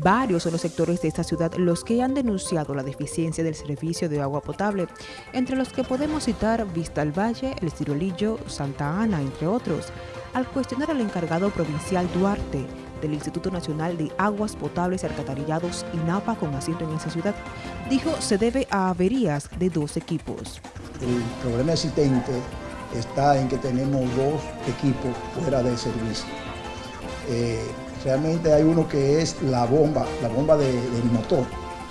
Varios son los sectores de esta ciudad los que han denunciado la deficiencia del servicio de agua potable, entre los que podemos citar Vista al Valle, El Cirolillo, Santa Ana, entre otros. Al cuestionar al encargado provincial Duarte del Instituto Nacional de Aguas Potables Alcantarillados, INAPA, con asiento en esa ciudad, dijo se debe a averías de dos equipos. El problema existente está en que tenemos dos equipos fuera de servicio. Eh, Realmente hay uno que es la bomba, la bomba del motor,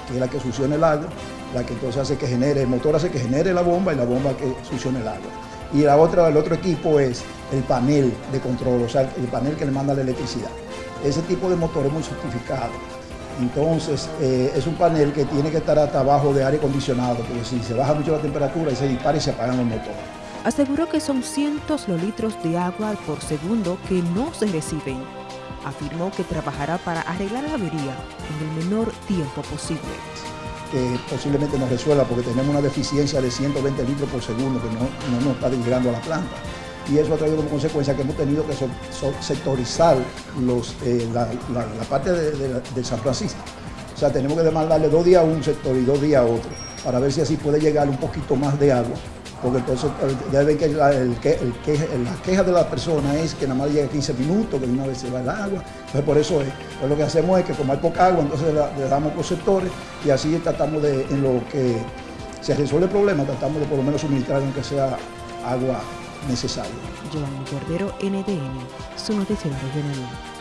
que es la que succiona el agua, la que entonces hace que genere, el motor hace que genere la bomba y la bomba que succiona el agua. Y la otra, el otro equipo es el panel de control, o sea, el panel que le manda la electricidad. Ese tipo de motor es muy certificado. Entonces, eh, es un panel que tiene que estar hasta abajo de aire acondicionado, porque si se baja mucho la temperatura, se dispara y se apagan los motores. Aseguró que son cientos los litros de agua por segundo que no se reciben afirmó que trabajará para arreglar la avería en el menor tiempo posible. Posiblemente nos resuelva porque tenemos una deficiencia de 120 litros por segundo que no, nos está llegando a la planta. Y eso ha traído como consecuencia que hemos tenido que sectorizar los, eh, la, parte de, San Francisco. O sea, tenemos que demandarle dos días a un sector y dos días a otro para ver si así puede llegar un poquito más de agua porque entonces ya ven que, la, queja de la persona es que nada más llega 15 minutos, que una vez se va el agua, entonces por eso es, pues lo que hacemos es que como hay poca agua, entonces le, damos por sectores y así tratamos de, en lo que se resuelve el problema, tratamos de por lo menos suministrar aunque sea agua necesaria. Giovanni Cordero, NTN, su noticiero regional.